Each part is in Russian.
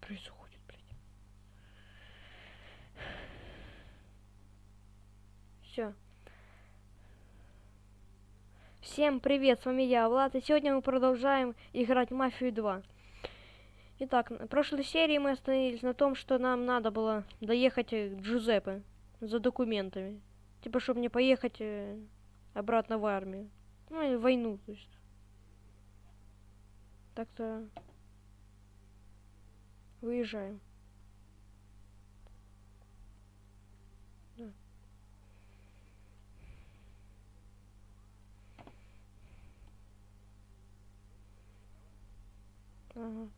происходит, блядь? Все. Всем привет, с вами я, Влад, и сегодня мы продолжаем играть Мафию 2. Итак, в прошлой серии мы остановились на том, что нам надо было доехать э, к Джузеппе за документами. Типа, чтобы не поехать э, обратно в армию. Ну, или войну, то есть. Так-то... Выезжаем. Ага.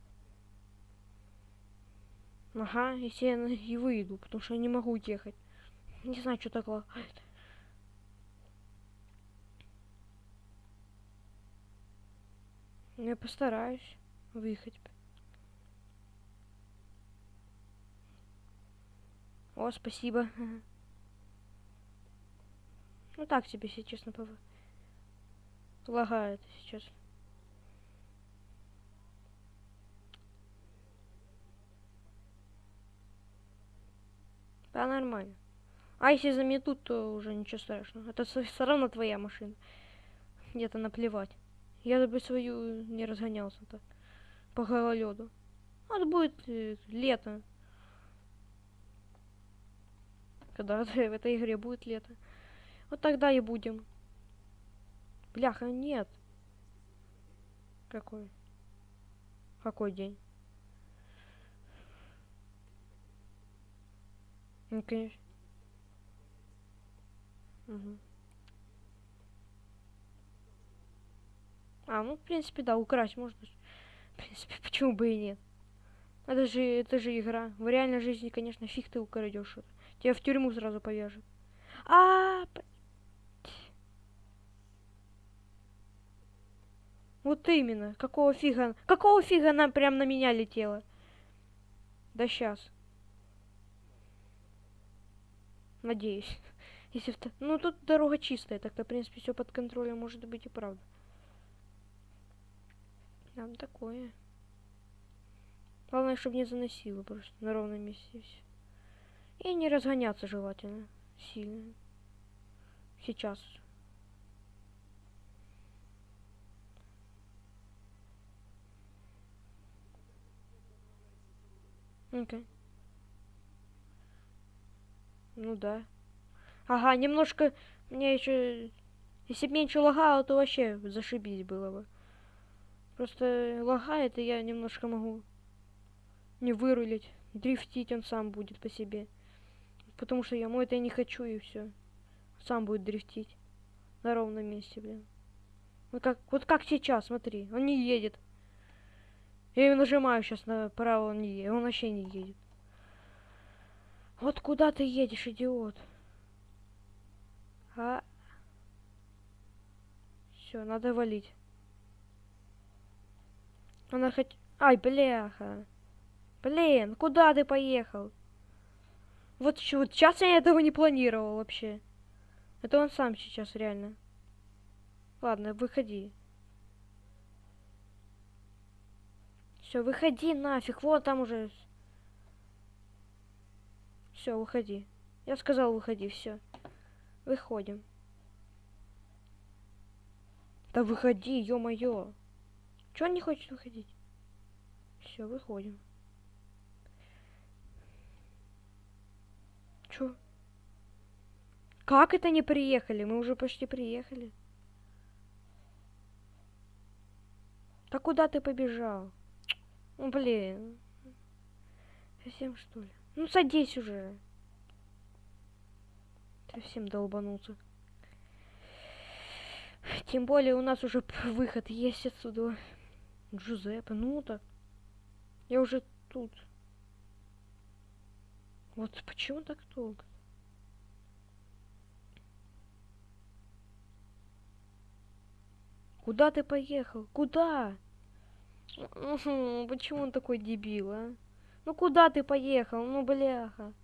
Ага, если я и выйду, потому что я не могу уехать. Не знаю, что такое. Ну, Я постараюсь выехать. О, спасибо. Ну так себе, если честно, пов... лагает сейчас. Да, нормально. А если заметут, то уже ничего страшного. Это все равно твоя машина. Где-то наплевать. Я бы свою не разгонялся так. По гололеду. Вот будет э, лето. Когда в этой игре будет лето. Вот тогда и будем. Бляха, нет. Какой? Какой день? Ну, конечно. Мгм. А, ну, в принципе, да, украсть можно. В принципе, почему бы и нет? Это же, это же игра. В реальной жизни, конечно, фиг ты украдешь что-то. Тебя в тюрьму сразу повяжут. А, вот именно. Какого фига? Какого фига она прям на меня летела? Да сейчас. Надеюсь. Если та- Ну, тут дорога чистая, так-то, в принципе, все под контролем может быть и правда. Там такое. Главное, чтобы не заносило просто на ровном месте. и всё. И не разгоняться желательно сильно. Сейчас. Окей. Ну да. Ага, немножко мне еще... Если бы меньше лагало, то вообще зашибись было бы. Просто лагает, и я немножко могу не вырулить. Дрифтить он сам будет по себе. Потому что я ему это не хочу, и все. Сам будет дрифтить. На ровном месте, блин. Вот как, вот как сейчас, смотри. Он не едет. Я его нажимаю сейчас направо, он не едет. Он вообще не едет. Вот куда ты едешь, идиот? А? Все, надо валить. Она хоть... Ай, бляха. Блин, куда ты поехал? Вот, вот сейчас я этого не планировал вообще. Это он сам сейчас реально. Ладно, выходи. Все, выходи нафиг. Вот там уже. Все, выходи. Я сказал, выходи, все. Выходим. Да выходи, ё-моё. Чё он не хочет выходить? Все, выходим. Чё? Как это не приехали? Мы уже почти приехали. Да куда ты побежал? Ну, блин. Совсем что ли? Ну, садись уже. Совсем долбанулся. Тем более у нас уже выход есть отсюда. Джузеппе, ну так. Я уже тут. Вот почему так долго? Куда ты поехал? Куда? Мгм, Почему он такой дебил, а? Ну куда ты поехал? Ну бляха.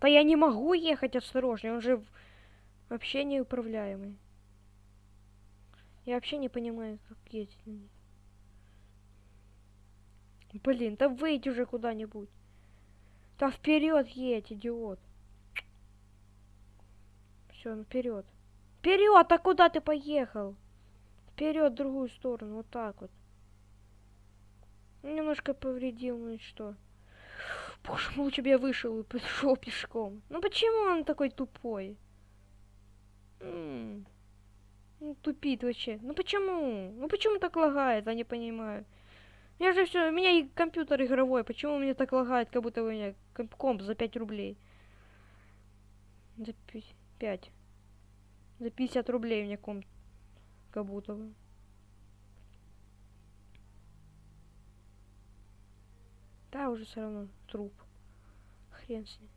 Да я не могу ехать осторожнее, он же вообще неуправляемый. Я вообще не понимаю, как ездить на ней. Блин, да выйди уже куда-нибудь. Да вперед едь, идиот. Все, вперед. Вперед, а куда ты поехал? Вперед, в другую сторону, вот так вот. Немножко повредил, ну и что? Боже мой, лучше бы я вышел и пошел пешком. Ну почему он такой тупой? Ну, тупит вообще. Ну почему? Ну почему так лагает, я не понимаю. Я же все, у меня и компьютер игровой, почему меня так лагает, как будто у меня комп за 5 рублей? За 5. За 50 рублей у меня комп. Как будто бы. Да, уже все равно труп. Хрен с ним.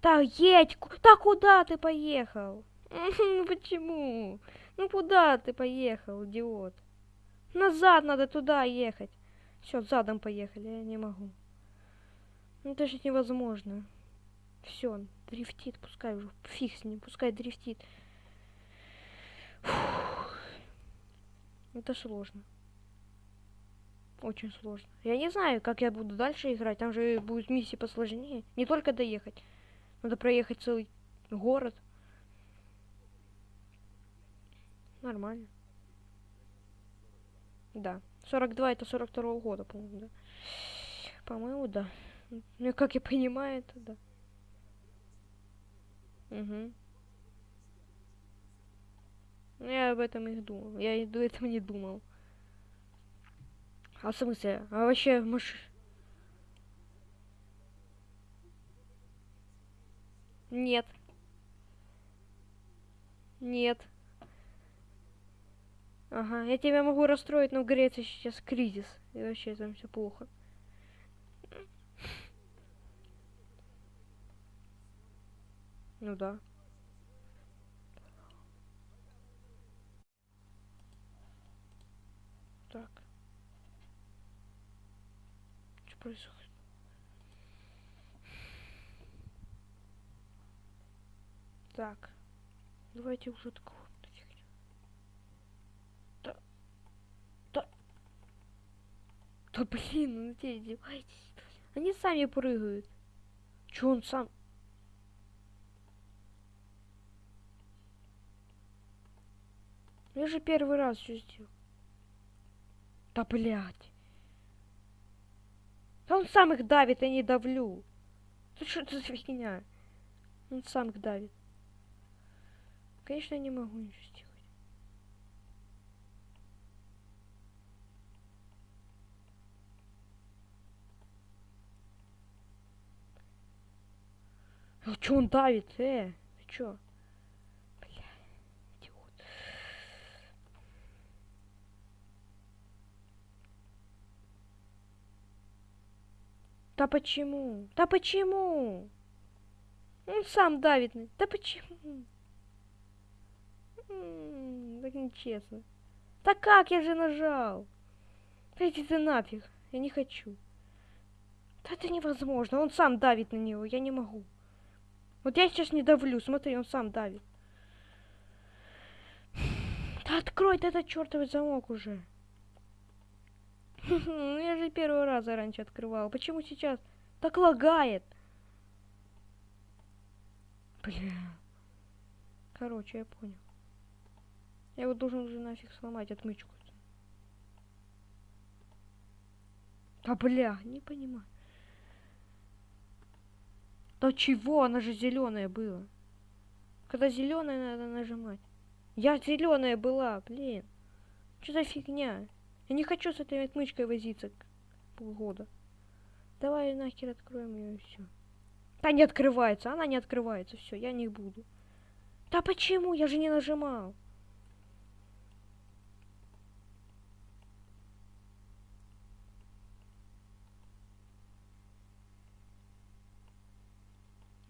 Так, едь! Да куда ты поехал? Ну почему? Ну куда ты поехал, идиот? Назад надо туда ехать. Все, задом поехали, я не могу. Ну это же невозможно. Все, дрифтит, пускай уже. Фиг с ним, пускай дрифтит. Фух. Это сложно. Очень сложно. Я не знаю, как я буду дальше играть. Там же будет миссии посложнее. Не только доехать. Надо проехать целый город. Нормально. Да. 42 это 42 -го года, по-моему, да. По-моему, да. Ну, как я понимаю, это да. Угу. Я об этом и думал. Я и до этого не думал. А в смысле? А вообще, маш... Нет. Нет. Ага, я тебя могу расстроить, но в Греции сейчас кризис. И вообще там все плохо. Ну да. Так. Что происходит? Так. Давайте уже такого. Да. Да. Да блин, ну те издеваетесь. Они сами прыгают. Че он сам? Я же первый раз все сделал. Да блять. Да он сам их давит, я не давлю. Да что это за фигня? Он сам их давит. Конечно, я не могу ничего А чё он давит, э? Ты чё? Бля, идиот. Да почему? Да почему? Он сам давит. Да почему? так нечестно. Так как я же нажал? Да иди ты нафиг. Я не хочу. Да это невозможно. Он сам давит на него. Я не могу. Вот я сейчас не давлю. Смотри, он сам давит. Да открой ты этот чертовый замок уже. Ну я же первый раз раньше открывал. Почему сейчас так лагает? Бля. Короче, я понял. Я его должен уже нафиг сломать отмычку. Да бля, не понимаю. Да чего? Она же зеленая была. Когда зеленая надо нажимать. Я зеленая была, блин. Что за фигня? Я не хочу с этой отмычкой возиться полгода. Давай нахер откроем ее и все. Да не открывается, она не открывается. Все, я не буду. Да почему? Я же не нажимал.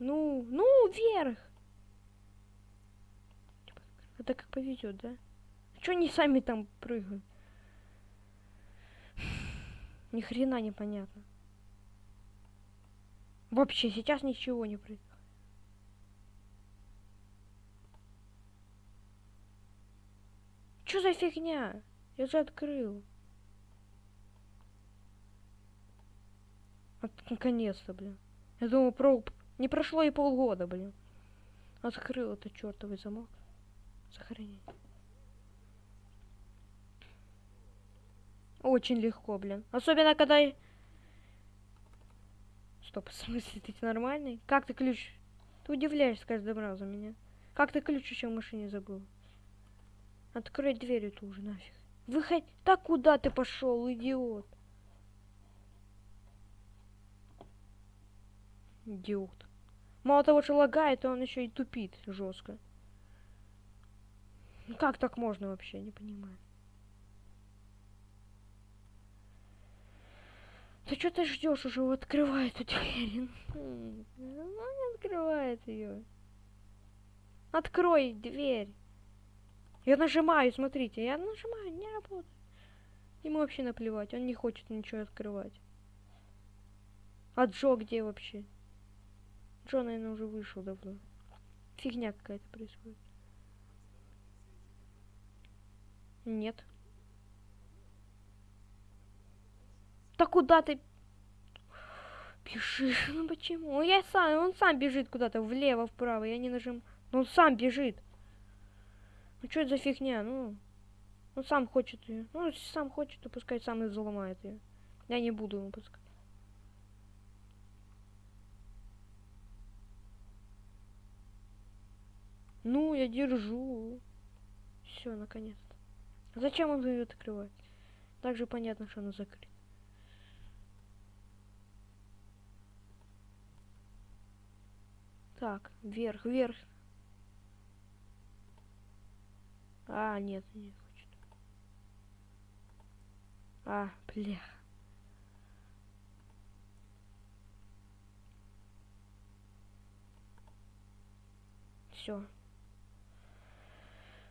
Ну, ну, вверх. Это как повезет, да? Что они сами там прыгают? Ни хрена непонятно. Вообще, сейчас ничего не прыгает. Что за фигня? Я же открыл. Вот наконец-то, блин. Я думал, про... не прошло и полгода, блин. Открыл этот чертовый замок. Сохранить. Очень легко, блин. Особенно, когда... Стоп, в смысле, ты нормальный? Как ты ключ? Ты удивляешься каждым разом меня. Как ты ключ еще в машине забыл? Открой дверь эту уже нафиг. Выходи. Так куда ты пошел, идиот? Идиот. Мало того, что лагает, он еще и тупит жестко. Ну как так можно вообще, не понимаю. Ты что ты ждешь уже? Вот Открывай эту дверь. М, Ну не открывает ее. Открой дверь. Я нажимаю, смотрите, я нажимаю, не работает. Ему вообще наплевать, он не хочет ничего открывать. А Джо где вообще? Джо, наверное, уже вышел давно. Фигня какая-то происходит. Нет. Да куда ты бежишь? Ну почему? Ну, Я сам, он сам бежит куда-то влево, вправо, я не нажим. Ну он сам бежит. Ну что это за фигня? Ну, он сам хочет ее. Ну, если сам хочет, то пускай сам и взломает ее. Я не буду ему пускать. Ну, я держу. Все, наконец-то. Зачем он ее открывает? Также понятно, что она закрыта. Так, вверх, вверх. А, нет, не хочет. А, бля. Все.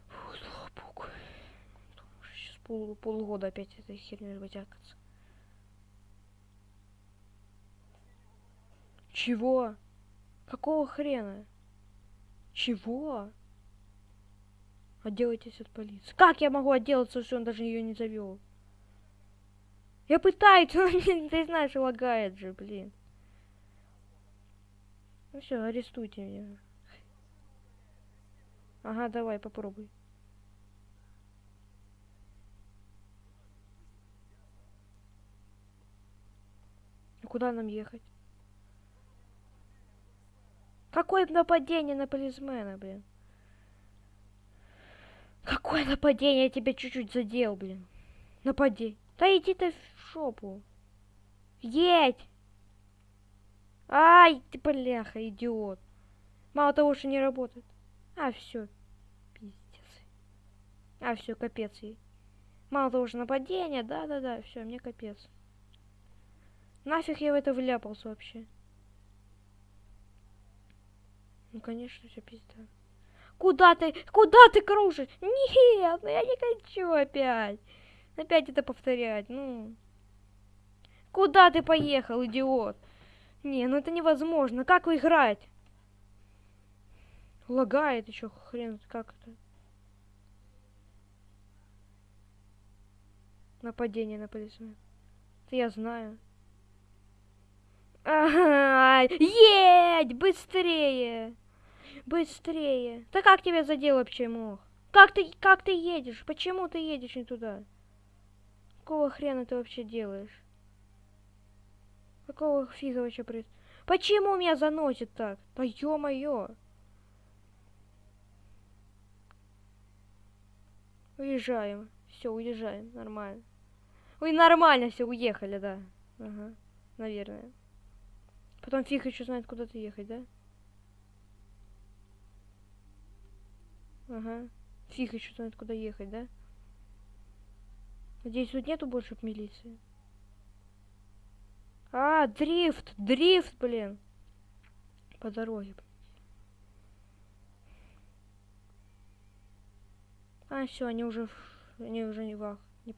Фу, слава богу. Сейчас пол, полгода опять этой херней вытягаться. Чего? Какого хрена? Чего? Отделайтесь от полиции. Как я могу отделаться, если он даже ее не завел? Я пытаюсь, но не- ты знаешь, лагает же, блин. Ну все, арестуйте меня. Ага, давай, попробуй. Куда нам ехать? Какое нападение на полисмена, блин? Какое нападение? Я тебя чуть-чуть задел, блин. Напади. Да иди ты в шопу. Едь! Ай, ты бляха, идиот. Мало того, что не работает. А, все. Пиздец. А, все, капец ей. Мало того, что нападение, да-да-да, все, мне капец. Нафиг я в это вляпался вообще. Ну, конечно, все пизда. Куда ты? Куда ты кружишь? Нет, ну я не хочу опять. Опять это повторять, ну. Куда ты поехал, идиот? Не, ну это невозможно. Как играть? Лагает еще хрен, как это? Нападение на полисмена. Это я знаю. Едь, быстрее! Быстрее! Да как тебя вообще мох? Как ты, как ты едешь? Почему ты едешь не туда? Какого хрена ты вообще делаешь? Какого фига вообще происходит? Почему меня заносит так? Да ё-моё! Уезжаем. Все, уезжаем. Нормально. Ой, нормально все, уехали, да. Ага, наверное. Потом фиг еще знает, куда ты ехать, да? Ага. Фиг еще знает, куда ехать, да? Надеюсь, тут нету больше милиции. А, дрифт, дрифт, блин. По дороге. А, все, они уже, они уже не вах. Не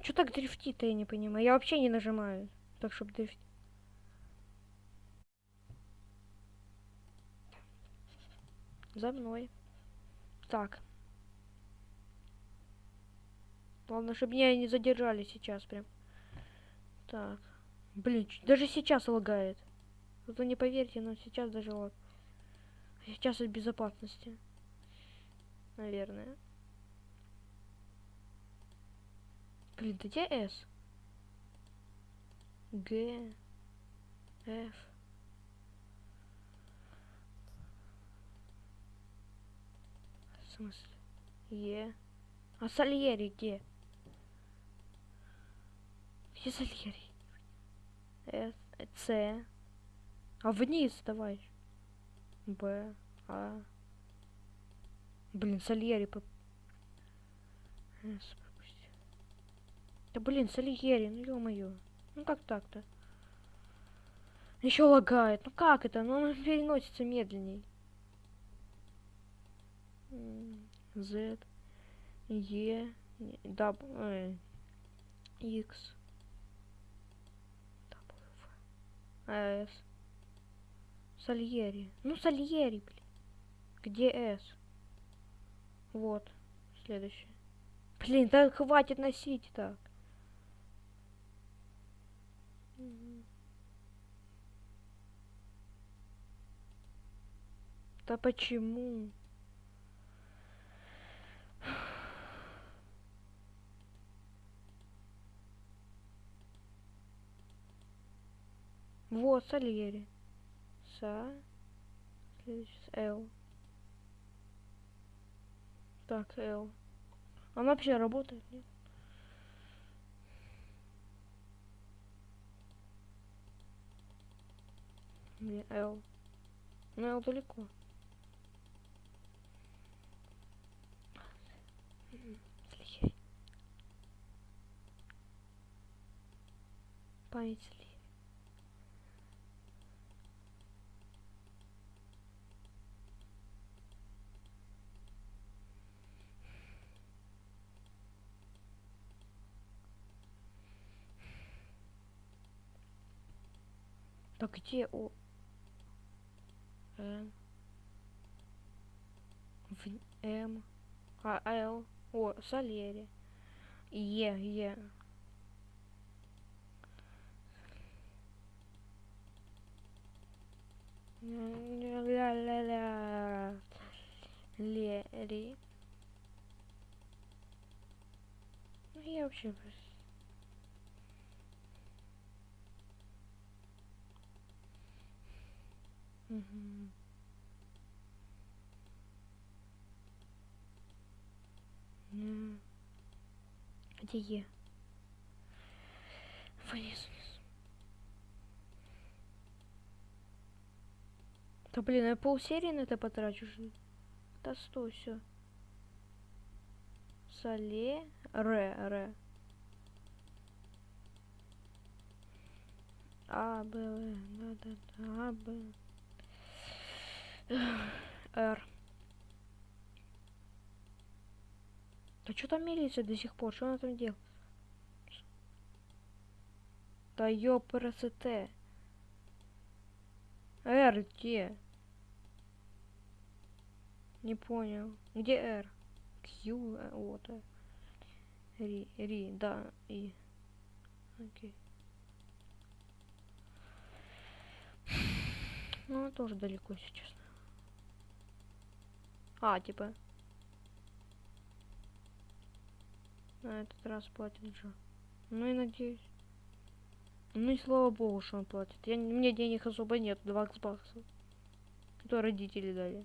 Чё так дрифтит-то, я не понимаю. Я вообще не нажимаю, так чтобы дрифтить. За мной. Так. Главное, чтобы меня не задержали сейчас прям. Так. Блин, даже сейчас лагает. Вот вы не поверите, но сейчас даже лаг. Сейчас от безопасности. Наверное. Блин, да где S? Г. F. В смысле? Е. А Сальери где? Где Сальери? С. С. А вниз давай. Б. А. Блин, Сальери по... С пропусти. Да блин, Сальери, ну ё-моё. Ну как так-то? Еще лагает. Ну как это? Ну он переносится медленней. Z. Не, даб- э, X. W. С. Сальери. Ну, Сальери, блин. Где С? Вот. Следующий. Блин, да хватит носить так. Да почему? Вот, Сальери. Са. Следующий с Л. Так, Л. Она вообще работает, нет? Не, Л. Ну, Л далеко. М, Сальери. Память Сальери. Так где О? Н. В... М. А, Л. О, Сальери. Е, Е. Ля-ля-ля. Лери. Ну, я вообще... просто-. М. Где Е? Вниз, вниз. Да блин, я полсерии на это потрачу. Да стой, все. Соле. Ре, ре. А, Б, В, да, да, да, А, Б. Р. Да что там милиция до сих пор? Что она там делает? Да ёпрст. Р где? Не понял. Где Р? Q, вот. Ри, Ри, да, И. Окей. Ну, тоже далеко, если честно. А, типа. На этот раз платит Джо. Ну и надеюсь. Ну и слава богу, что он платит. Я, не- мне денег особо нет, 20 баксов. Которые родители дали.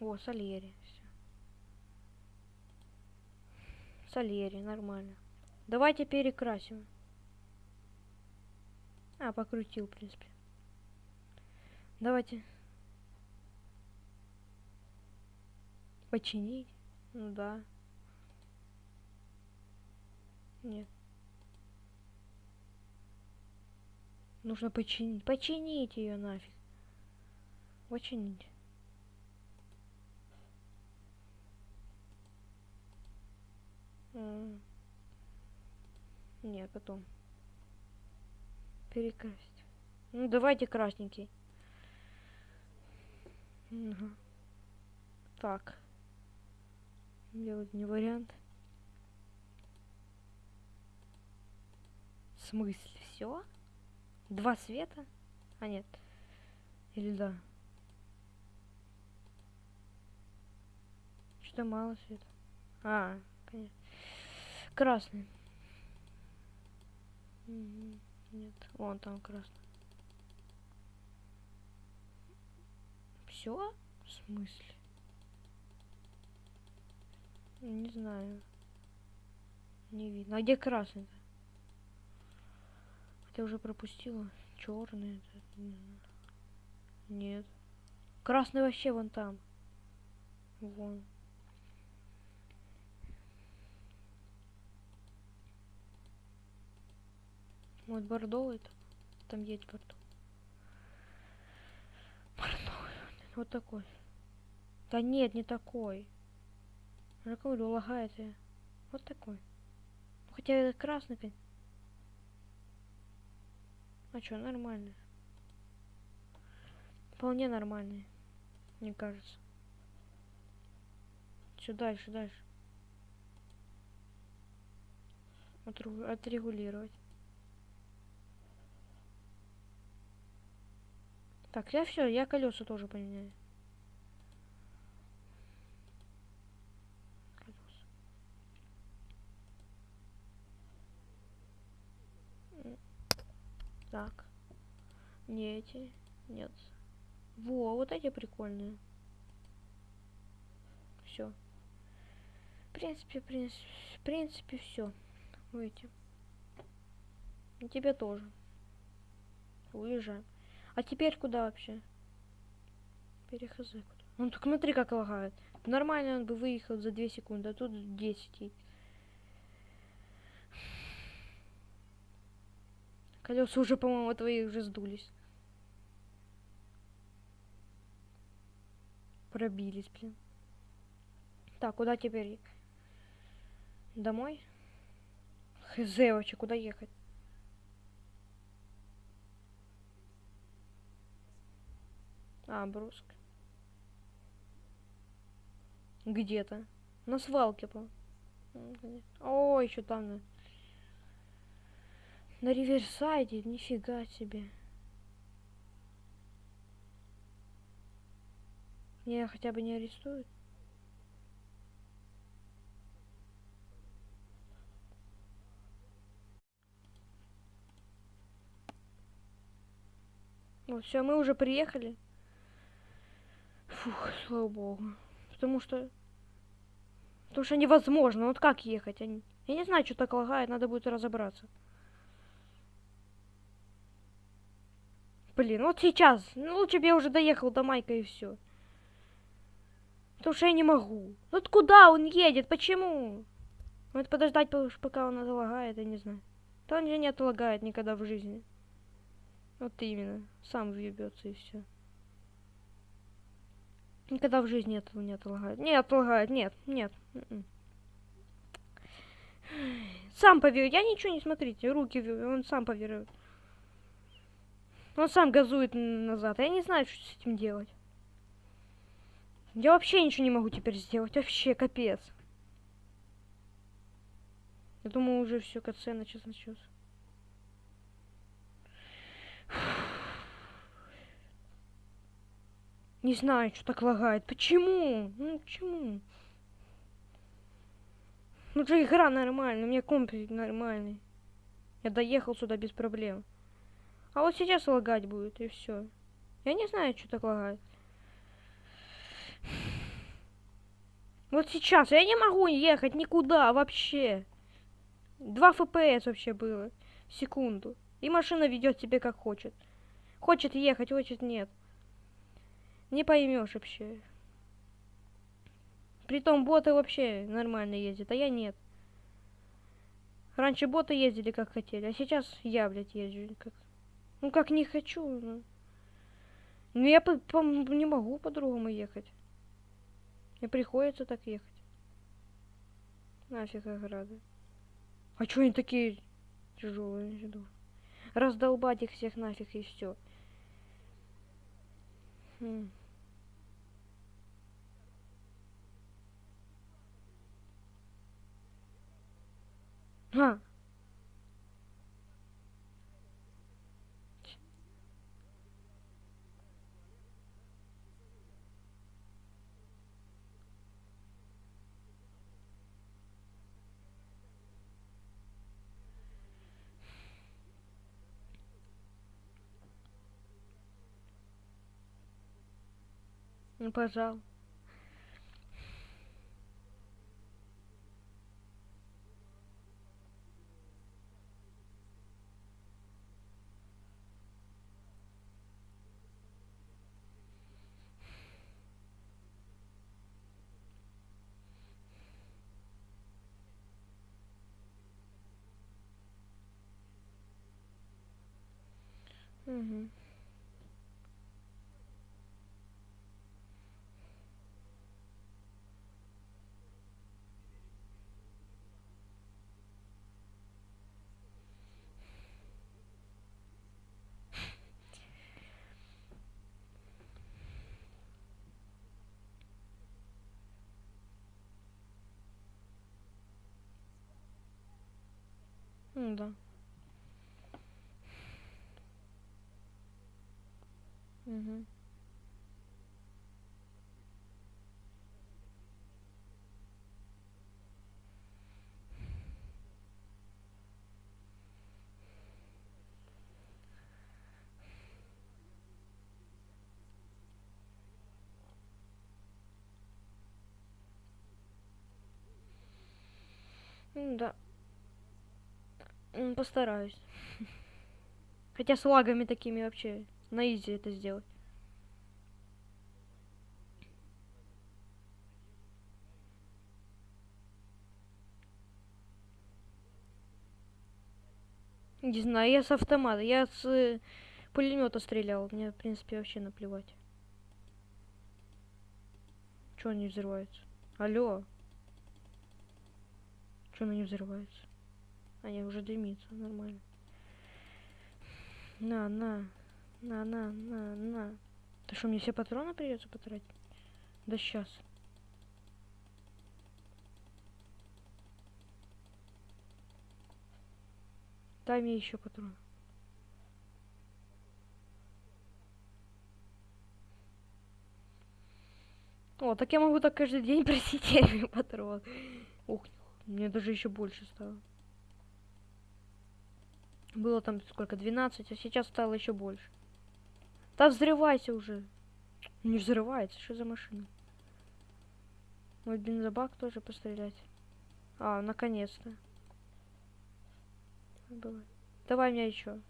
О, Сальери. Всё. Сальери, нормально. Давайте перекрасим. А, покрутил, в принципе. Давайте. Починить? Ну да. Нет. Нужно починить. Починить ее нафиг. Починить. М. Нет, потом. Перекрасить. Ну, давайте красненький. Ага. Так. Делать не вариант. В смысле? Все? Два света? А, нет. Или да? Что мало света? А, конечно. Красный. Мгм. Нет, вон там красный. Все? В смысле? Не знаю. Не видно. А где красный-то? Хотя уже пропустила. Черный. Нет. Красный вообще вон там. Вон. Вот бордовый там. Там есть бордовый. Бордовый. Вот такой. Да нет, не такой. Я говорю, лагает. Вот такой. Ну, Хотя это красный, А чё, нормальный. Вполне нормальный. Мне кажется. Все дальше, дальше. Отрегулировать. Так, я все, я колеса тоже поменяю. Так. Не эти. Нет. Во, вот эти прикольные. Все. В принципе, в принципе, в принципе, все. Эти. И тебе тоже. Уезжаем. А теперь куда вообще? Перехз куда? Ну так смотри, как лагает. Нормально он бы выехал за 2 секунды, а тут 10. и- Колеса уже, по-моему, твои уже сдулись. Пробились, блин. Так, куда теперь? Домой? Хз вообще, куда ехать? А, Бруск. Где-то. На свалке, по. О, еще там. На, на Риверсайде, нифига себе. Меня хотя бы не арестуют. Вот, все, мы уже приехали. Фух, слава богу. Потому что... Потому что невозможно. Вот как ехать? Не, я не знаю, что так лагает. Надо будет разобраться. Блин, вот сейчас. Ну, лучше бы я уже доехал до Майка и все. Потому что я не могу. Вот куда он едет? Почему? Вот подождать, по- пока он залагает, я не знаю. Он же не отлагает никогда в жизни. Вот именно. Сам въебется и все. Никогда в жизни этого не отлагает. Не отлагает, нет, нет. м-м. Сам поверю. Я ничего не смотрите. Руки, он сам поверит. Он сам газует назад. Я не знаю, что с этим делать. Я вообще ничего не могу теперь сделать. Вообще капец. Я думаю, уже все, КЦ начался, начался. Не знаю, что так лагает. Почему? Ну, почему? Ну, же игра нормальная, у меня комп нормальный. Я доехал сюда без проблем. А вот сейчас лагать будет, и все. Я не знаю, что так лагает. Вот сейчас я не могу ехать никуда вообще. 2 FPS вообще было. Секунду. И машина ведет себе как хочет. Хочет ехать, хочет нет. Не поймешь вообще. Притом боты вообще нормально ездят, а я нет. Раньше боты ездили как хотели, а сейчас я, блядь, езжу как... Ну как не хочу, ну. Ну я по- по- не могу по-другому ехать. Мне приходится так ехать. Нафиг ограды. А чё они такие тяжелые? Раздолбать их всех нафиг и все. М. А. Ну, пожал. Угу. Ну да. Угу. Ну да. Постараюсь. Хотя с лагами такими вообще на изи это сделать. Не знаю, я с автомата, я с пулемета стрелял. Мне, в принципе, вообще наплевать. Чё они взрываются? Алло. Чё взрывается? А, не, уже дымится, нормально. На, на. На, на, на, на. Да что, мне все патроны придется потратить? Да сейчас. Дай мне еще патрон. О, так я могу так каждый день просить патрон. Ух, мне даже еще больше стало. Было там сколько, 12, а сейчас стало еще больше. Да взрывайся уже. Не взрывается, что за машина? Мой бензобак тоже пострелять. А, наконец-то. Давай меня еще.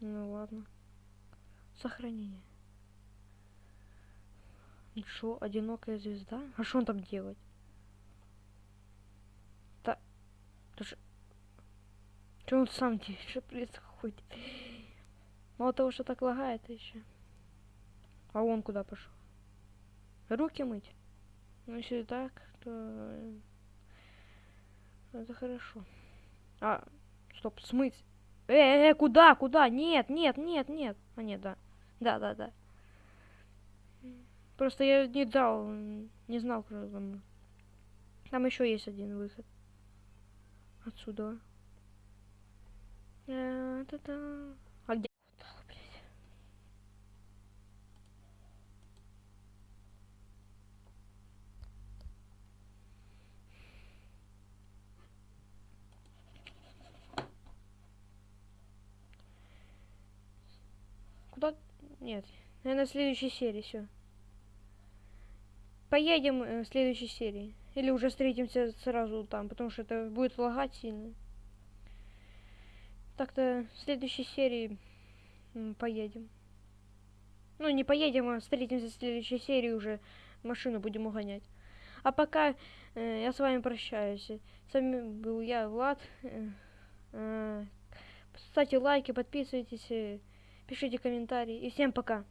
Ну ладно. Сохранение. Ничего, одинокая звезда? А что он там делать? Да. Даже... Что он сам? Что происходит? Мало того, что так лагает еще. А он куда пошел? Руки мыть? Ну, если так, то... э, Это хорошо. А, стоп, смыть. Э, э, э, куда, куда? Нет, нет, нет, нет. А, нет, да. Да, да, да. Просто я не дал, не знал, кто там. Там еще есть один выход. Отсюда. Э, та-та. А где? Куда? Нет. Наверное, в следующей серии все. Поедем э, в следующей серии. Или уже встретимся сразу там, потому что это будет лагать сильно. Так-то в следующей серии поедем. Ну, не поедем, а встретимся в следующей серии уже машину будем угонять. А пока э, я с вами прощаюсь. С вами был я, Влад. Э, э, ставьте лайки, подписывайтесь, э, пишите комментарии. И всем пока.